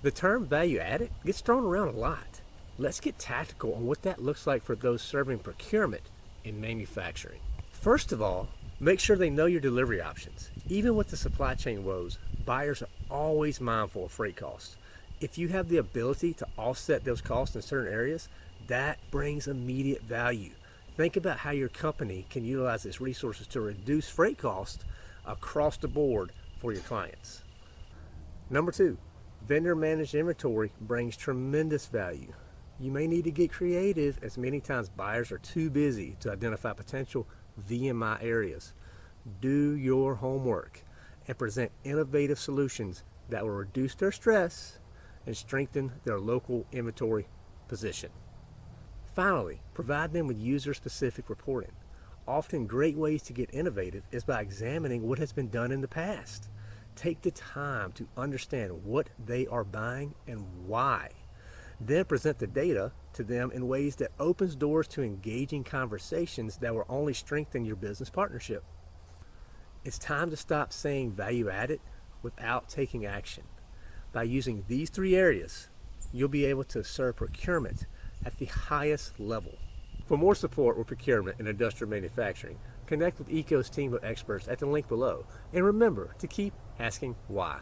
The term value added gets thrown around a lot. Let's get tactical on what that looks like for those serving procurement in manufacturing. First of all, make sure they know your delivery options. Even with the supply chain woes, buyers are always mindful of freight costs. If you have the ability to offset those costs in certain areas, that brings immediate value. Think about how your company can utilize its resources to reduce freight costs across the board for your clients. Number two, vendor managed inventory brings tremendous value. You may need to get creative as many times buyers are too busy to identify potential VMI areas. Do your homework and present innovative solutions that will reduce their stress and strengthen their local inventory position. Finally, provide them with user-specific reporting. Often great ways to get innovative is by examining what has been done in the past. Take the time to understand what they are buying and why. Then present the data to them in ways that opens doors to engaging conversations that will only strengthen your business partnership. It's time to stop saying value added without taking action. By using these three areas, you'll be able to serve procurement at the highest level. For more support with procurement and industrial manufacturing, connect with ECO's team of experts at the link below. And remember to keep asking why.